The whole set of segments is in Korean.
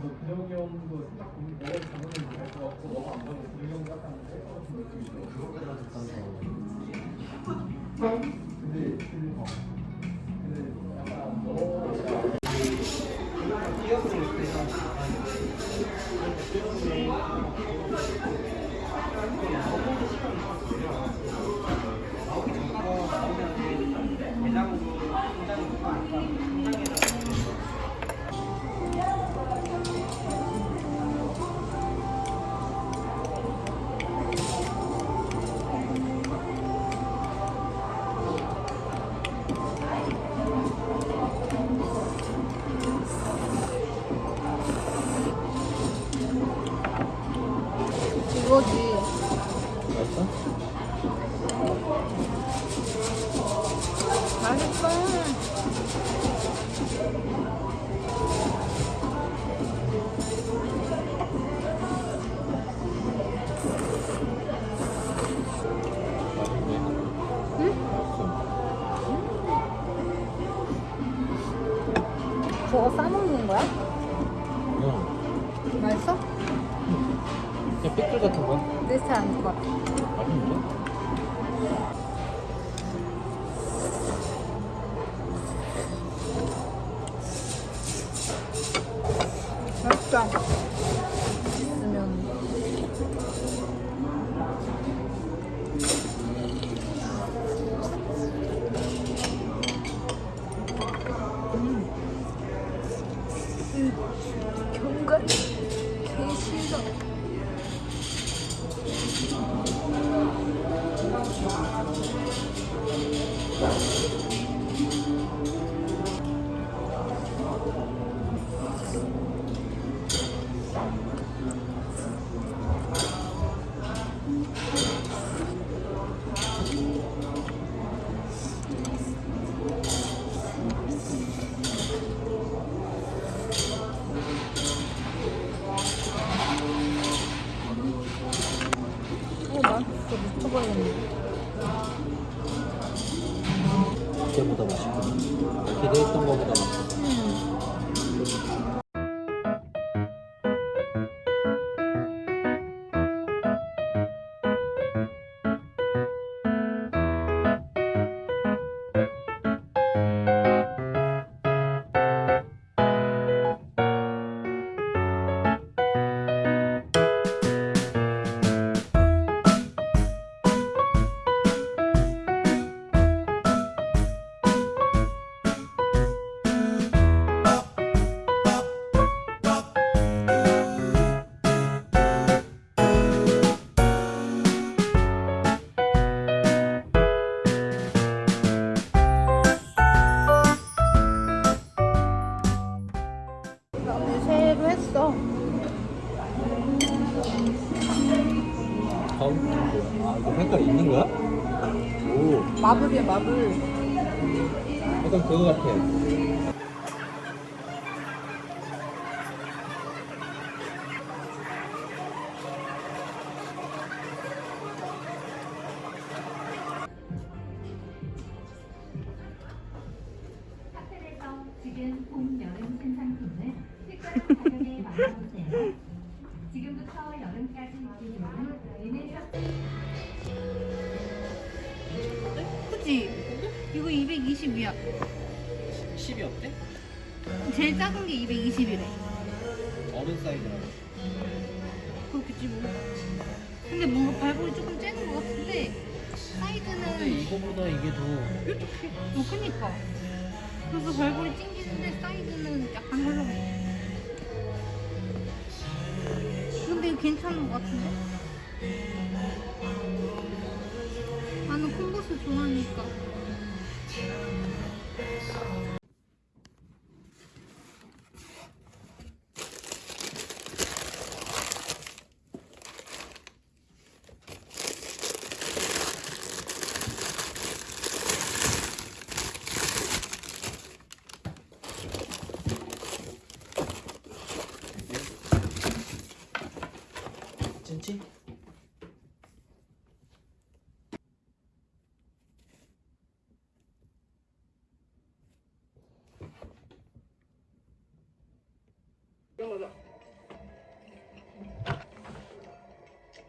뭐 근영이 형도 생각 보면 내가 잘못은 잘것 같고 너가 안 봐도 근영이 형도 약간 느낌이 들어. 근데 그 어. 근데 약간 너 이거 삐뚤 같은 거야? 아닌 것 같아. 맛있는데? 맛있다. 있으면. 음. 견과 개시다. 어, ああ。 마블이야, 마블. 약간 그거 같아. 지금 봄, 여름 신상품을 특별 가격에 만나보세요. 220이야. 10이 어때? 제일 작은 게 220이래. 어른 사이즈라. 그렇겠지 뭐. 근데 뭔가 발볼이 조금 째는 것 같은데 사이즈는 이거보다 이게 더 뾰족해. 어, 그니까. 그래서 발볼이 찡기는데 사이즈는 약간 헐렁해. 근데 이거 괜찮은 것 같은데? 나는 콤보스 좋아하니까. Yeah.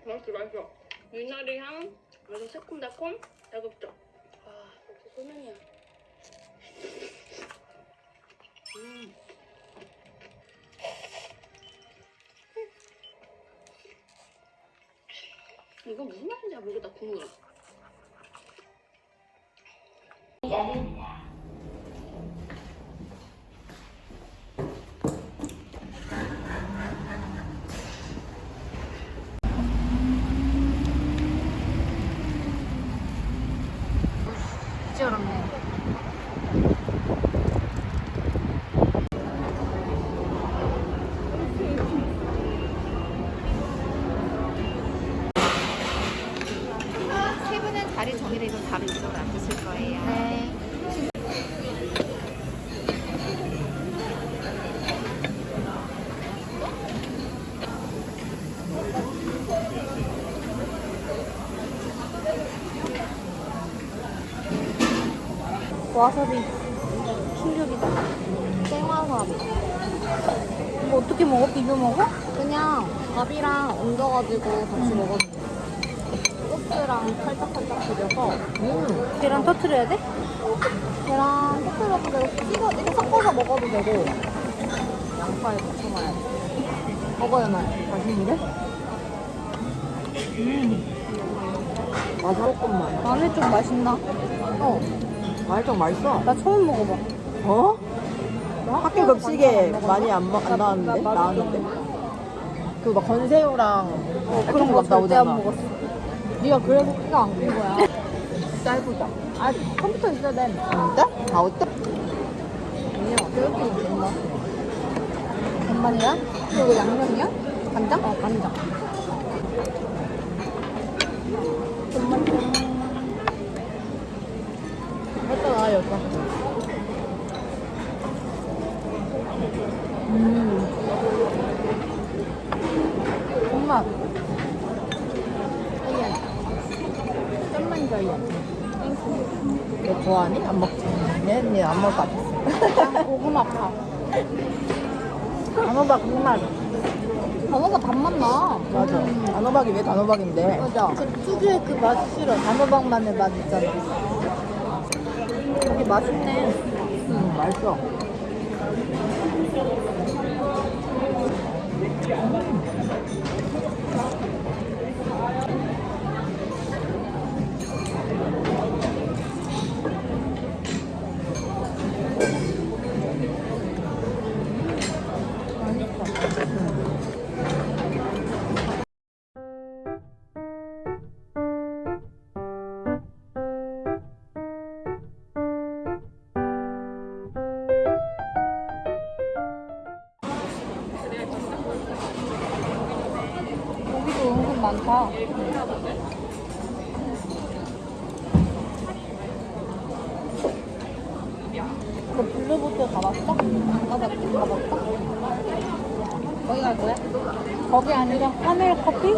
맛있어 맛있어. 미나리 향 그래서 새콤달콤 자극적 아 역시 소면이야. 음. 이거 무슨 맛인지 모르겠다 국물 진짜 어렵네. 세 분은 자리 정해되고 바로 이쪽으로 앉으실 거예요. 네. 와사비 충격이다. 생화사비. 이거 어떻게 먹어? 비벼 먹어? 그냥 밥이랑 얹어가지고 같이 먹어도 돼. 소스랑 살짝살짝 비벼서 음. 계란 터트려야 돼? 계란 터뜨려도 되고 찍어 이렇게 섞어서 먹어도 되고 양파에 붙여 놔야 돼. 먹어야 돼. 맛있는데? 맞아 조금만 마늘 좀 맛있나? 어. 말좀 맛있어 나 처음 먹어봐. 어? 학교 급식에 많이 안, 먹- 안 나- 나왔는데? 나- 나왔는데? 그막 건새우랑 어, 그런 거막 절대 안 나오잖아 먹었어. 네가 그래서 키가 안 큰 거야. 짧보자. 아 컴퓨터 있어야 돼. 진짜? 다 어때? 아니야. 교육비 된다. 간만이야? 그리고 양념이야? 간장? 어 간장. 했 잖아 여자 음 엄마. 짠만 너 좋아하니? 안 먹지? 얘는 얘안 먹을 것 같았어 고구마 파. 단호박 국맛 단어가 단맛 나. 맞아 단호박이 왜 단호박인데 맞아. 그 특유의 그 맛 싫어. 단호박만의 맛 있잖아. 맛있네. 음 맛있어 많다. 너 블루보틀 가봤어? 안 가봤지? 가봤어? 거기 갈 거야? 거기 아니라 하늘 커피?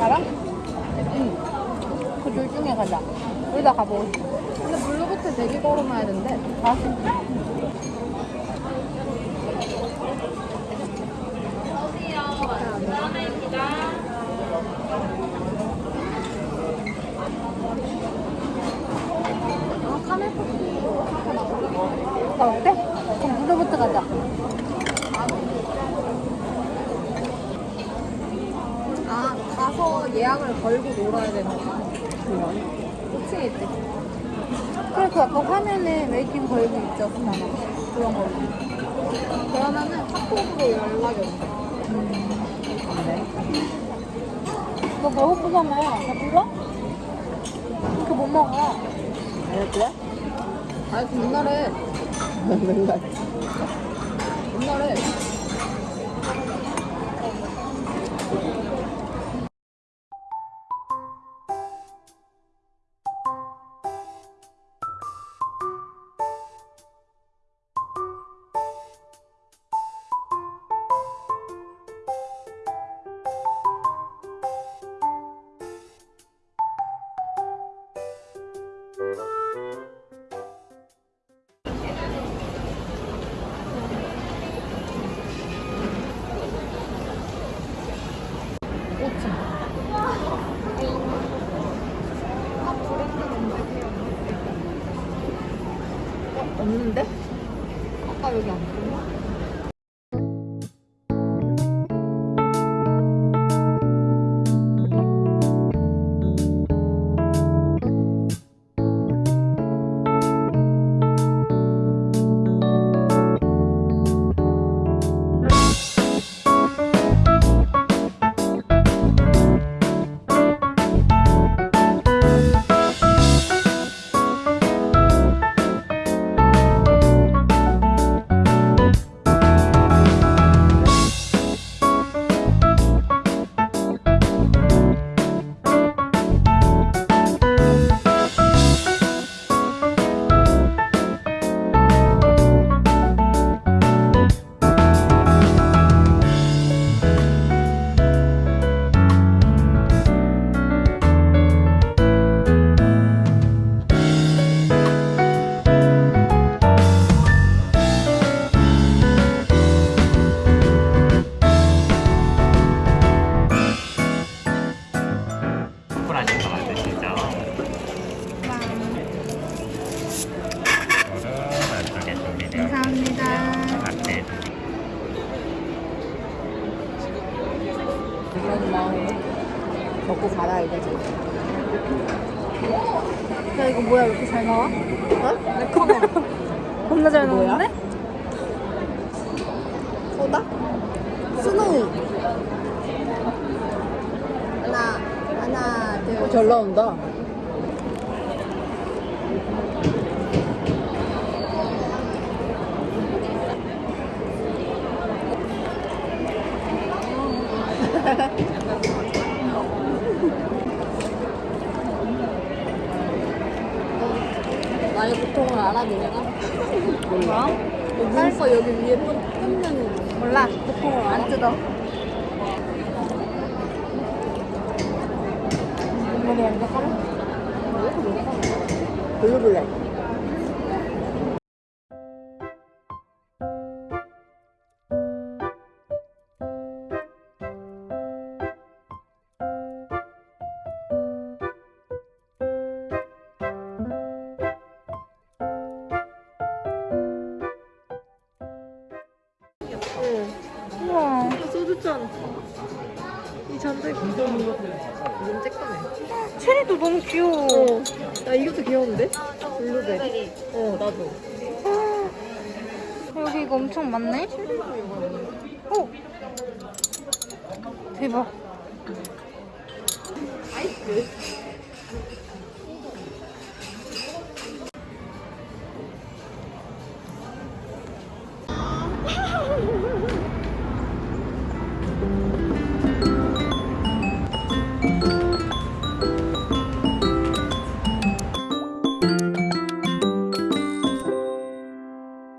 알아? 응. 그 둘 중에 가자. 우리 다 가보고 싶어. 근데 블루보틀 되게 걸어놔야 된대. 아, 진짜? 아 카멜 커피. 나 어때? 그럼 블루보틀 가자. 아 예약을 걸고 놀아야 되는 거야. 5층에 있대. 그래 그 아까 화면에 waiting 걸고 있었잖아 그런 거 그러면은 카톡으로 연락이 온대. 너 배고프잖아 나 불러? 그렇게 못 먹어 알았지? 아니 그 옛날에 맨날. 옛날에 없는데? 아까 여기 안 보여. 야 이거 뭐야 이렇게 잘 나와? 어? 내 카메라 겁나 잘? 나오는데? 소다? 스노우. 하나, 하나, 둘. 어, 잘 나온다. 나의 고통을 알아 너네가? 뭐야? 눈썹 여기 위에 뿜는 몰라 보통은 안 뜯어 머리 완전 소주잔. 이 잔들 이건 쬐끔해. 체리도 너무 귀여워 어. 야 이것도 귀여운데? 블루베리. 어 나도. 여기 이거 엄청 많네 오 대박 아이스.